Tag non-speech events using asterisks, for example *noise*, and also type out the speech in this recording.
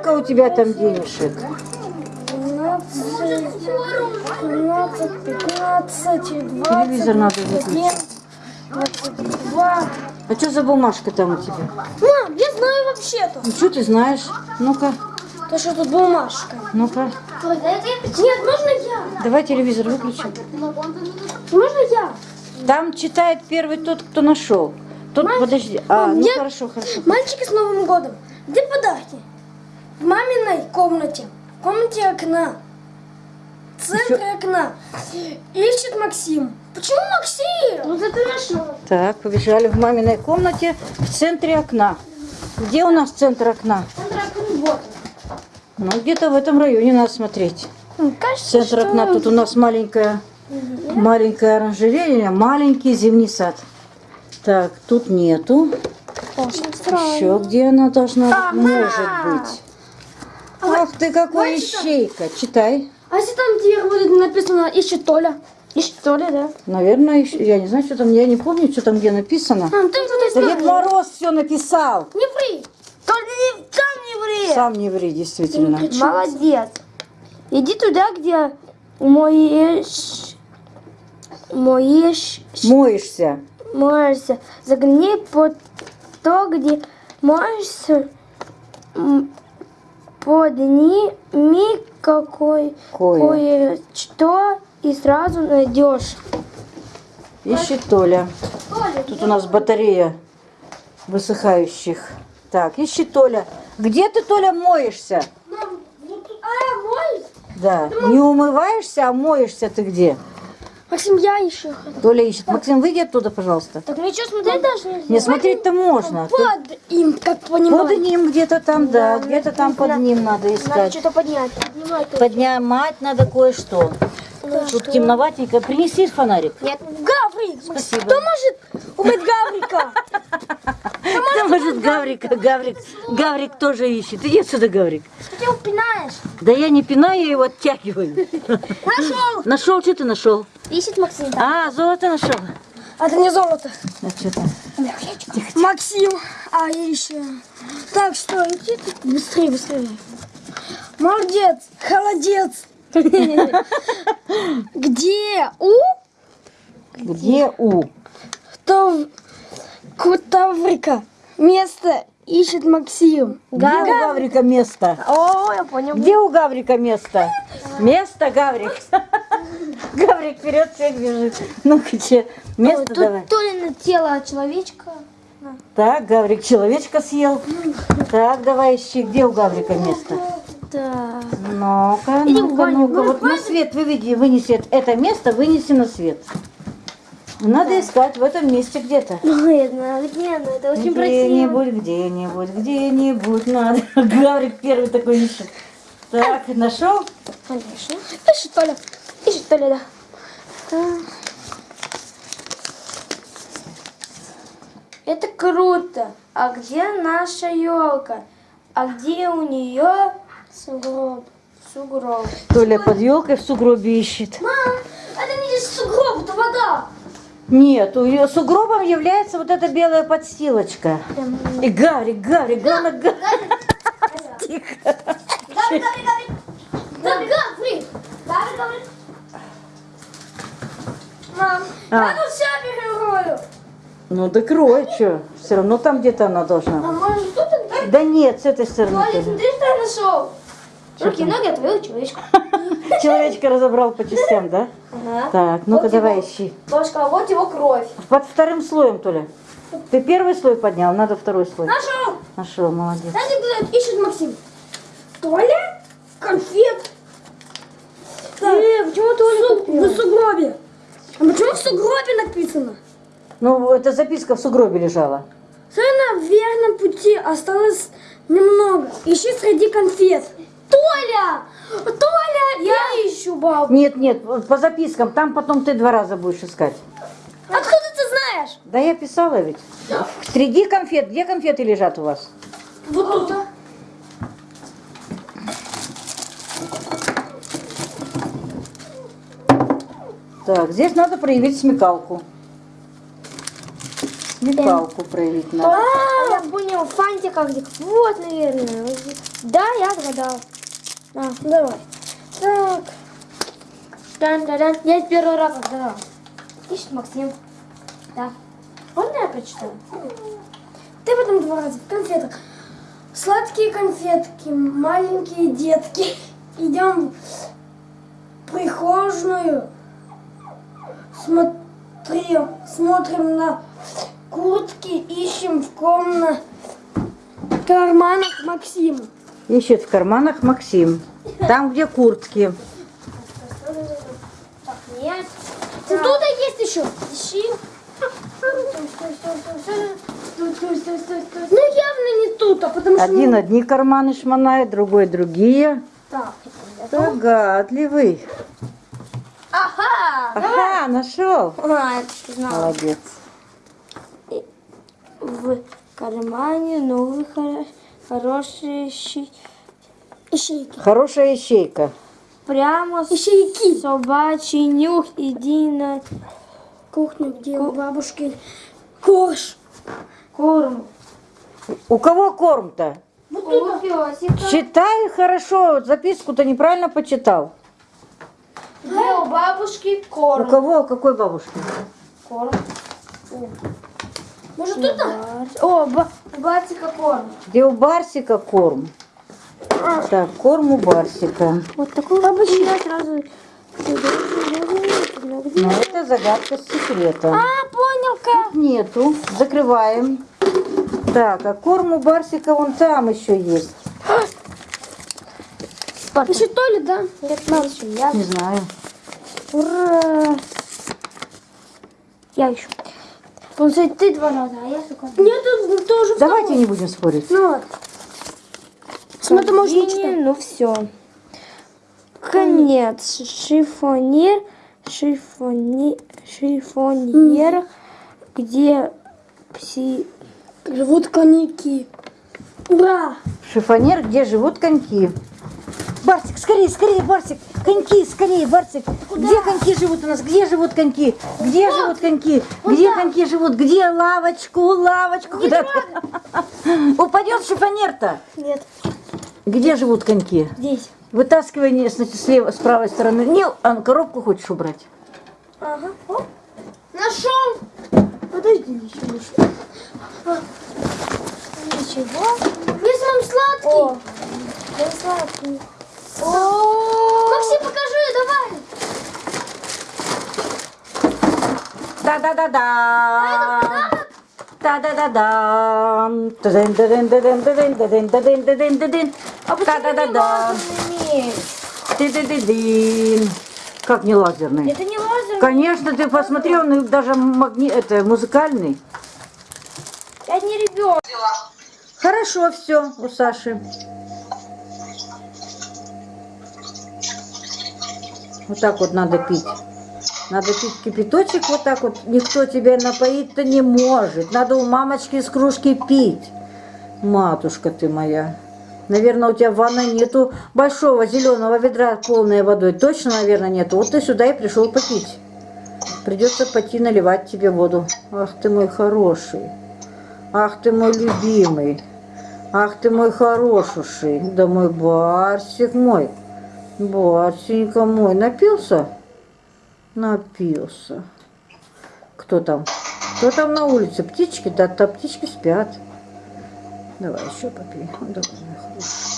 Сколько у тебя там денежек? 12, 12, 15, 20, Телевизор надо 21, выключить. 22. А что за бумажка там у тебя? Мам, я знаю вообще-то. Ну что ты знаешь? Ну-ка, То, что тут бумажка. ну-ка. Нет, можно я? Давай телевизор выключим. Можно я? Там читает первый тот, кто нашел. Тот, подожди. А, ну я- хорошо, хорошо. Мальчики с Новым годом. Где подарки? В маминой комнате. В комнате окна. В центре окна. Ищет Максим. Почему Максим? Вот это нашел. Так, побежали в маминой комнате в центре окна. Где у нас центр окна? Центр окна вот. Ну, где-то в этом районе надо смотреть. он. Кажется, Центр что окна. Тут у нас маленькая, маленькая оранжерея, маленький зимний сад. Так, тут нету. очень странно. Еще где она должна быть? Может быть. Ах ты какой что? ищейка. Читай. А если там где будет написано ищет Толя? Ищет Толя, да? Наверное, ищ- я не знаю, что там, я не помню, что там где написано. Мам, ты кто-то Да Дед Мороз все написал. Не ври. Только не, там не ври. Сам не ври, действительно. Молодец. Иди туда, где моешь... Моешь... Моешься. Моешься. Загляни под то, где моешься. Подними какой Кое. кое-что и сразу найдешь. Ищет Толя. Тут у нас батарея высыхающих. Так, ищет Толя. Где ты, Толя, моешься? А, мой? Да. Не умываешься, а моешься ты где? Максим, я еще. Толя ищет. Максим, выйди оттуда, пожалуйста. Так ничего смотреть даже нельзя. Не смотреть-то можно. Тут Под им, как понимаю. Под ним где-то там, да, где-то там под ним надо Надо искать. что-то поднять. Поднимать. Поднимать надо кое-что. Тут темноватенько. Принеси фонарик. Нет. Гаврик! Спасибо. Кто может убить Гаврика? *laughs* Да, может, Гаврика, Гаврик. Гаврик тоже ищет. Иди сюда, Гаврик. Что ты его пинаешь? Да я не пинаю, я его оттягиваю. Нашел! Нашел, что ты нашел? Ищет Максим. А, золото нашел. А это не золото. А что там? Максим. А еще. Так что, иди ты. Быстрее, быстрее. Молодец. Холодец. *laughs* Где у Где У? Тав... Кутаврика место ищет Максим? Где у Гаврика место? О, я понял. Где у Гаврика место? Место, Гаврик. *laughs* Гаврик вперед всех бежит. Ну-ка, че, место Тут давай. то ли на тело человечка. Так, Гаврик человечка съел. Так, давай ищи, где у Гаврика место? Да. Ну-ка, ну-ка, ну-ка. Вот на свет выведи, вынеси это место, вынеси на свет. Надо искать в этом месте где-то. Ну, нет, ну это очень красиво. Где-нибудь, где-нибудь, где-нибудь надо. *laughs* Гаврик первый такой ищет. Так, нашел? Конечно. Ищет Толя. Ищет Толя, да. Это круто. А где наша елка? А где у нее сугроб? Сугроб. Толя под елкой в сугробе ищет. Мам, это не сугроб, это вода. Нет, у ее сугробом является вот эта белая подстилочка. И Гаврик, Гаврик, главное, Гаврик. Тихо. Гаврик, Гаврик, Гаврик. Да, Гаврик. Гаврик. Мам, А. я тут все перерою. Ну, докрой, что? Все равно там где-то она А должна. может тут? Да нет, с этой стороны. Тоже. смотри, что я нашел. Руки, ноги, а твою человечку. *laughs* Человечка разобрал по частям, да? Ага. Так, ну-ка Вот давай его- ищи. Бабушка, а вот его кровь. Под вторым слоем, Толя. Ты первый слой поднял, надо второй слой. Нашел. Нашел, молодец. Знаете, кто ищет Максим? Толя? Конфет. Э, почему Толя в сугробе? А почему в сугробе написано? Ну, эта записка в сугробе лежала. Все на верном пути осталось немного. Ищи среди конфет. Толя! Толя! Я ищу бабу. Нет, нет, по запискам, там потом ты два раза будешь искать. Откуда ты знаешь? Да я писала ведь. Среди конфет, где конфеты лежат у вас? Вот тут. Так, здесь надо проявить смекалку. Смекалку проявить надо. А, я понял, фантика где. Вот, наверное. Да, я отгадал. А, давай. Так. дан дан дан Я первый раз отгадал. Ищет Максим. Да. Можно я прочитаю? Ты потом два раза в конфетах. Сладкие конфетки, маленькие детки. Идем в прихожую. Смотрим, смотрим на куртки, ищем в комнатах карманах Максима. Ищет в карманах Максим. Там, где куртки. Так, нет. Тут есть еще. Ищи. Ну явно не тут, а потому что... Один одни карманы шмонает, другой другие. Так. Догадливый. Ага. Ага, нашел. А. Молодец. В кармане новый хоро- хороший щи- Ищейки. Хорошая ищейка. Прямо Ищейки. собачий нюх, иди на Кухня, где у бабушки корж. корм. У кого корм-то? У песика. Читай хорошо, записку-то неправильно почитал. Где у бабушки У корм. кого, у какой бабушки? Корм. Может тут? Бар- О, ба- у Батика корм. Где у Барсика корм? Так, корм у Барсика. Вот такой бабушки. Я сразу... Но это загадка с секретом. А, понял как. Нету. Закрываем. Так, а корм у Барсика вон там еще есть. Еще то ли, да? Нет, надо еще я. Не знаю. Ура! Я еще. Получается, ты два раза, а я сколько? Нет, тут тоже Давайте не будем спорить. Ну вот. Смотри, не читать. Ну все. Конец. Шифонер. Шифони, шифонер. Где пси... Живут коньяки. Ура! Шифонер, где живут коньки. Барсик, скорее, скорее, Барсик. Коньки, скорее, Барсик. Где коньки живут у нас? Где живут коньки? Где живут коньки? Где коньки живут? Где лавочку, лавочку? Куда? Упадет шифонер-то. Нет. Где живут коньки? Здесь. Вытаскивай не, с, слева, с правой стороны. Не, а коробку хочешь убрать? Ага. Оп. Нашел! Подожди, еще еще. Ничего. Где самый сладкий? О, сладкий. О, Максим, покажи, давай! Да-да-да-да. Та-дын-да-дын-да-дын-да-дын-да-дын-да-дын-да-дын. Да-да-да-да. умеешь. Ты-ты-ты-дын. Как не лазерный? Это не лазер. Конечно, ты посмотри, он даже магни... это, музыкальный. Я не ребенок. Хорошо все у Саши. Вот так вот надо пить. Надо пить кипяточек вот так вот. Никто тебя напоить-то не может. Надо у мамочки из кружки пить. Матушка ты моя. Наверное, у тебя в ванной нету большого зеленого ведра полной водой. Точно, наверное, нету. Вот ты сюда и пришел попить. Придется пойти наливать тебе воду. Ах ты мой хороший. Ах ты мой любимый. Ах ты мой хорошуший. Да мой барсик мой. Барсенька мой. Напился? Напился. Кто там? Кто там на улице? Птички? Да, да птички спят. Давай еще попей. Давай.